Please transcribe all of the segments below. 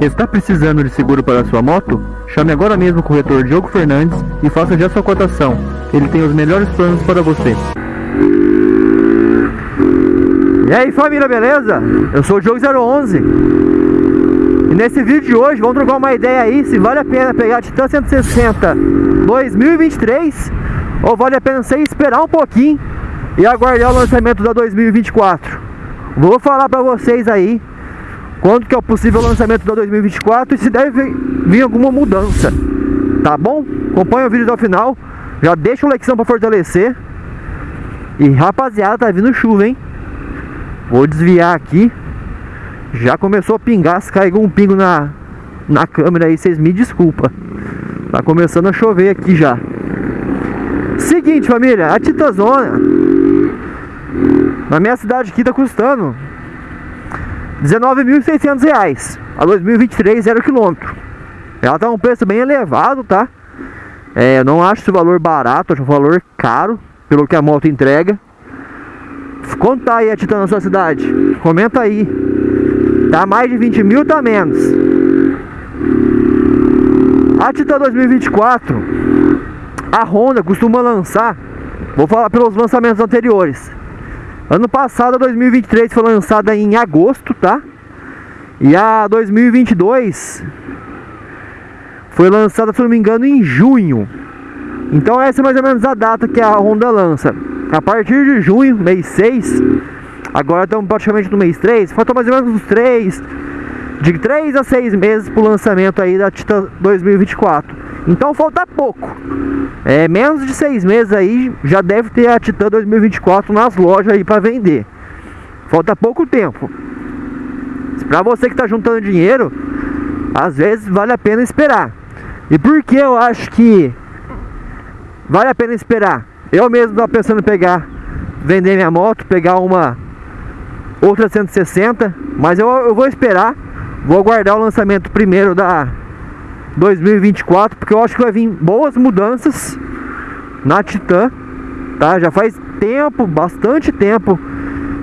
Está precisando de seguro para sua moto? Chame agora mesmo o corretor Diogo Fernandes e faça já sua cotação. Ele tem os melhores planos para você. E aí família, beleza? Eu sou o Diogo 011 E nesse vídeo de hoje vamos trocar uma ideia aí se vale a pena pegar a Titan 160 2023 ou vale a pena você esperar um pouquinho e aguardar o lançamento da 2024. Vou falar pra vocês aí quando que é o possível lançamento da 2024 e se deve vir alguma mudança. Tá bom? Acompanha o vídeo até o final. Já deixa o like para fortalecer. E rapaziada, tá vindo chuva, hein? Vou desviar aqui. Já começou a pingar, se caiu um pingo na, na câmera aí, vocês me desculpa. Tá começando a chover aqui já. Seguinte, família, a Titazona na minha cidade aqui tá custando 19.600 reais a 2023 zero quilômetro. Ela tá um preço bem elevado, tá? É, eu não acho esse valor barato, acho um valor caro pelo que a moto entrega. Quanto aí a Titan na sua cidade? Comenta aí. Tá mais de 20 mil, tá menos. A Titan 2024, a Honda costuma lançar, vou falar pelos lançamentos anteriores. Ano passado, 2023, foi lançada em agosto, tá? E a 2022 foi lançada, se não me engano, em junho. Então essa é mais ou menos a data que a Honda lança. A partir de junho, mês 6, agora estamos praticamente no mês 3, faltam mais ou menos uns 3, de 3 a 6 meses para o lançamento aí da Titan 2024. Então falta pouco. É, menos de 6 meses aí já deve ter a Titan 2024 nas lojas aí para vender. Falta pouco tempo. Para você que está juntando dinheiro, às vezes vale a pena esperar. E por que eu acho que vale a pena esperar? Eu mesmo estava pensando em pegar, vender minha moto, pegar uma outra 160, mas eu, eu vou esperar, vou aguardar o lançamento primeiro da 2024, porque eu acho que vai vir boas mudanças na Titan, tá? Já faz tempo, bastante tempo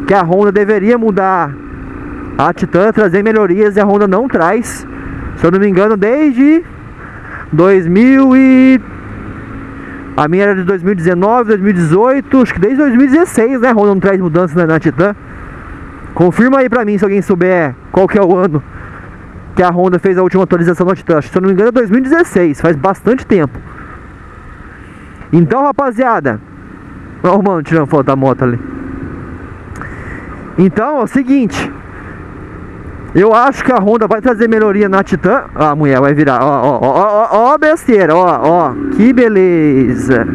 que a Honda deveria mudar a Titan, trazer melhorias e a Honda não traz. Se eu não me engano, desde 2000 e a minha era de 2019, 2018, acho que desde 2016, né? A Honda não traz mudanças na, na Titan. Confirma aí pra mim se alguém souber qual que é o ano que a Honda fez a última atualização do Titan. Se eu não me engano é 2016, faz bastante tempo. Então, rapaziada, ó o mano tirando foto da moto ali. Então, é o seguinte, eu acho que a Honda vai trazer melhoria na Titan. A mulher vai virar, ó, ó, ó, ó, ó, besteira, ó, ó, que beleza.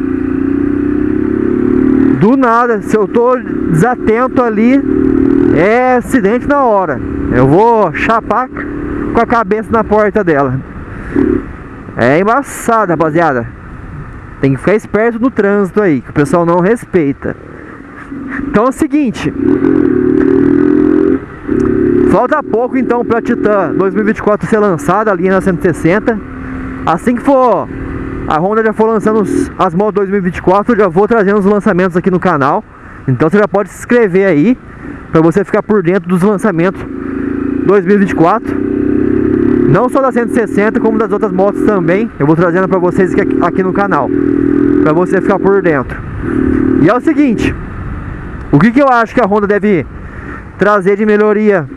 Do nada, se eu tô desatento ali, é acidente na hora. Eu vou chapar com a cabeça na porta dela. É embaçado, rapaziada. Tem que ficar esperto no trânsito aí, que o pessoal não respeita. Então é o seguinte. Falta pouco então para Titan 2024 ser lançada, a linha na 160. Assim que for a Honda já for lançando as motos 2024, eu já vou trazendo os lançamentos aqui no canal. Então você já pode se inscrever aí para você ficar por dentro dos lançamentos 2024. Não só da 160, como das outras motos também. Eu vou trazendo para vocês aqui, aqui no canal. Para você ficar por dentro. E é o seguinte. O que, que eu acho que a Honda deve trazer de melhoria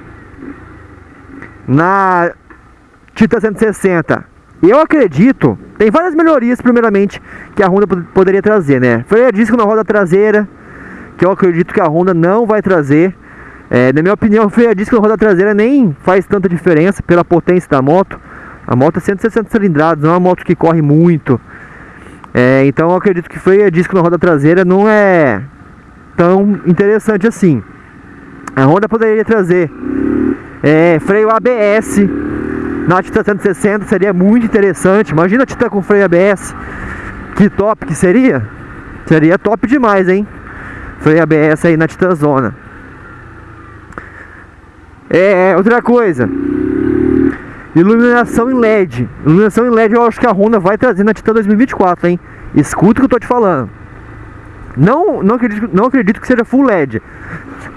na Titan 160? Eu acredito, tem várias melhorias primeiramente que a Honda poderia trazer, né? Freio a disco na roda traseira, que eu acredito que a Honda não vai trazer. É, na minha opinião, freio a disco na roda traseira nem faz tanta diferença pela potência da moto. A moto é 160 cilindrados, não é uma moto que corre muito. É, então eu acredito que freio a disco na roda traseira não é tão interessante assim. A Honda poderia trazer é, freio ABS na Titan 160, seria muito interessante. Imagina a Titan com freio ABS, que top que seria? Seria top demais, hein? Freio ABS aí na Titan Zona. É, outra coisa. Iluminação em LED. Iluminação em LED eu acho que a Honda vai trazer na Titan 2024, hein? Escuta o que eu tô te falando. Não, não, acredito, não acredito que seja full LED.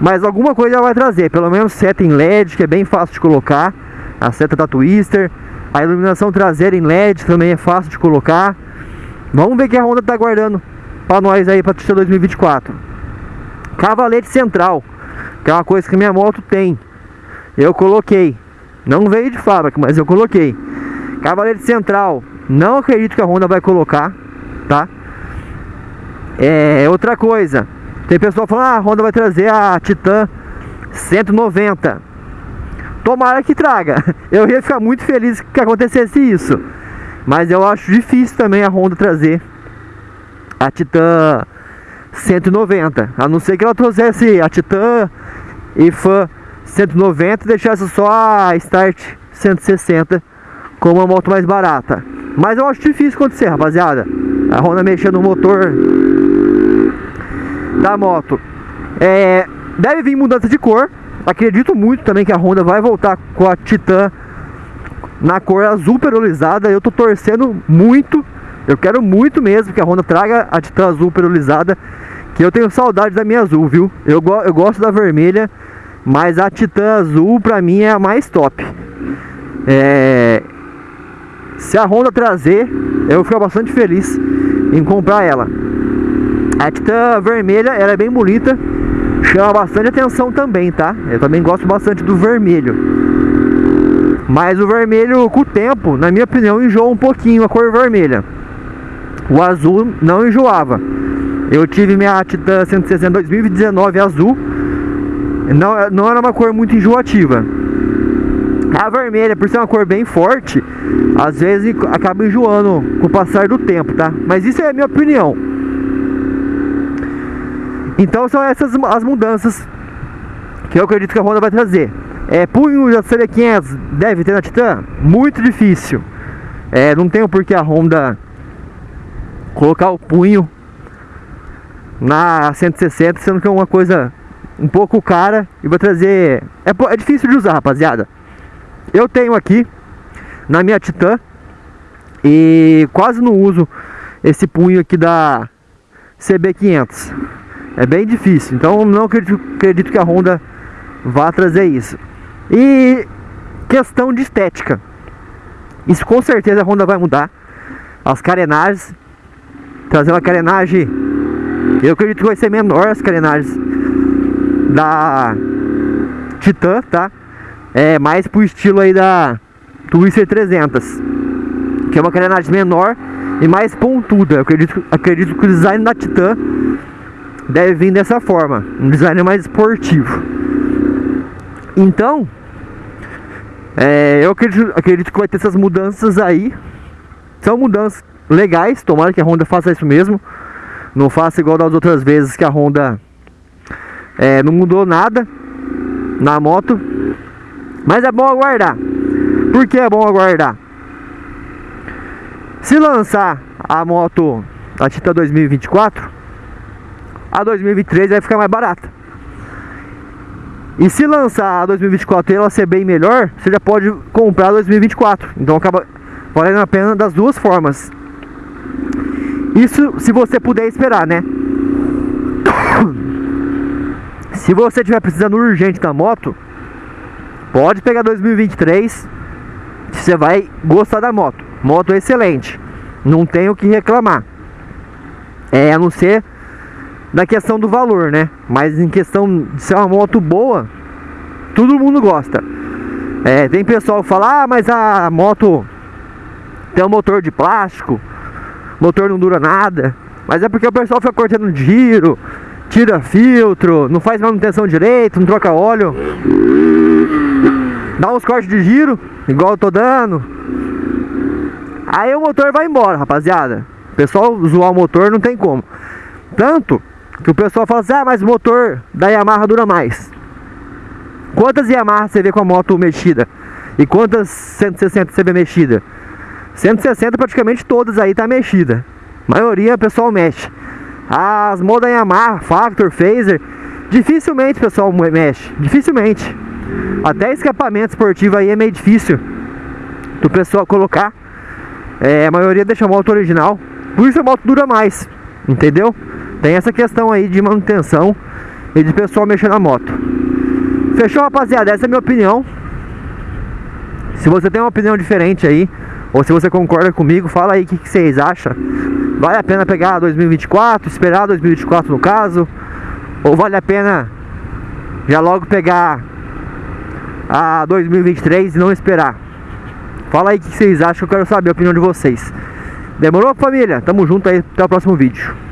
Mas alguma coisa ela vai trazer. Pelo menos seta em LED, que é bem fácil de colocar. a seta da Twister, a iluminação traseira em LED também é fácil de colocar. Vamos ver o que a Honda tá guardando para nós aí para 2024. Cavalete central, que é uma coisa que minha moto tem. Eu coloquei. Não veio de fábrica, mas eu coloquei. Cavalete central, não acredito que a Honda vai colocar, tá? É outra coisa. Tem pessoal falando, ah, a Honda vai trazer a Titan 190. Tomara que traga. Eu ia ficar muito feliz que acontecesse isso. Mas eu acho difícil também a Honda trazer a Titan 190. A não ser que ela trouxesse a Titan e Fan 190 e deixasse só a Start 160 com uma moto mais barata. Mas eu acho difícil acontecer, rapaziada. A Honda mexendo no motor da moto. É, deve vir mudança de cor. Acredito muito também que a Honda vai voltar com a Titan na cor azul perolizada. Eu tô torcendo muito. Eu quero muito mesmo que a Honda traga a Titan azul perolizada. Que eu tenho saudade da minha azul, viu? Eu, eu gosto da vermelha. Mas a Titan azul pra mim é a mais top. É... Se a Honda trazer, eu ficar bastante feliz em comprar ela. A Titan vermelha, ela é bem bonita. Chama bastante atenção também, tá? Eu também gosto bastante do vermelho. Mas o vermelho, com o tempo, na minha opinião, enjoa um pouquinho a cor vermelha. O azul não enjoava. Eu tive minha Titan 160 2019 azul. Não, não era uma cor muito enjoativa. A vermelha, por ser uma cor bem forte, às vezes acaba enjoando com o passar do tempo, tá? Mas isso é a minha opinião. Então são essas as mudanças que eu acredito que a Honda vai trazer. É, punho da CB500 deve ter na Titan? Muito difícil. É, não tem por que a Honda colocar o punho na 160, sendo que é uma coisa um pouco cara e vai trazer... É, é difícil de usar, rapaziada. Eu tenho aqui na minha Titan e quase não uso esse punho aqui da CB500. É bem difícil. Então não acredito, acredito que a Honda vá trazer isso. E questão de estética. Isso com certeza a Honda vai mudar. As carenagens. Trazer uma carenagem. Eu acredito que vai ser menor as carenagens da Titan, tá? É mais pro estilo aí da Twister 300. Que é uma carenagem menor e mais pontuda. Eu acredito, acredito que o design da Titan deve vir dessa forma, um design mais esportivo. Então, é, eu acredito, acredito que vai ter essas mudanças aí. São mudanças legais, tomara que a Honda faça isso mesmo. Não faça igual das outras vezes que a Honda é, não mudou nada na moto. Mas é bom aguardar. Por que é bom aguardar? Se lançar a moto, a Tita 2024, a 2023 vai ficar mais barata. E se lançar a 2024 e ela ser bem melhor, você já pode comprar a 2024. Então acaba valendo a pena das duas formas. Isso se você puder esperar, né? Se você estiver precisando urgente da moto, pode pegar 2023. Você vai gostar da moto. Moto excelente. Não tem o que reclamar. É, a não ser na questão do valor, né? Mas em questão de ser uma moto boa, todo mundo gosta. É, tem pessoal que fala, ah, mas a moto tem um motor de plástico, motor não dura nada. Mas é porque o pessoal fica cortando giro, tira filtro, não faz manutenção direito, não troca óleo. Dá uns cortes de giro, igual eu tô dando. Aí o motor vai embora, rapaziada. O pessoal zoar o motor não tem como. Tanto que o pessoal fala assim, ah, mas o motor da Yamaha dura mais. Quantas Yamaha você vê com a moto mexida? E quantas 160 você vê mexida? 160 praticamente todas aí tá mexida. A maioria o pessoal mexe. As modas Yamaha, Factor, Phaser, dificilmente pessoal mexe. Dificilmente. Até escapamento esportivo aí é meio difícil do pessoal colocar. É, a maioria deixa a moto original. Por isso a moto dura mais. Entendeu? Tem essa questão aí de manutenção e de pessoal mexer na moto. Fechou, rapaziada? Essa é a minha opinião. Se você tem uma opinião diferente aí, ou se você concorda comigo, fala aí o que, que vocês acham. Vale a pena pegar 2024, esperar 2024 no caso? Ou vale a pena já logo pegar a 2023 e não esperar? Fala aí o que vocês acham, eu quero saber a opinião de vocês. Demorou, família? Tamo junto aí, até o próximo vídeo.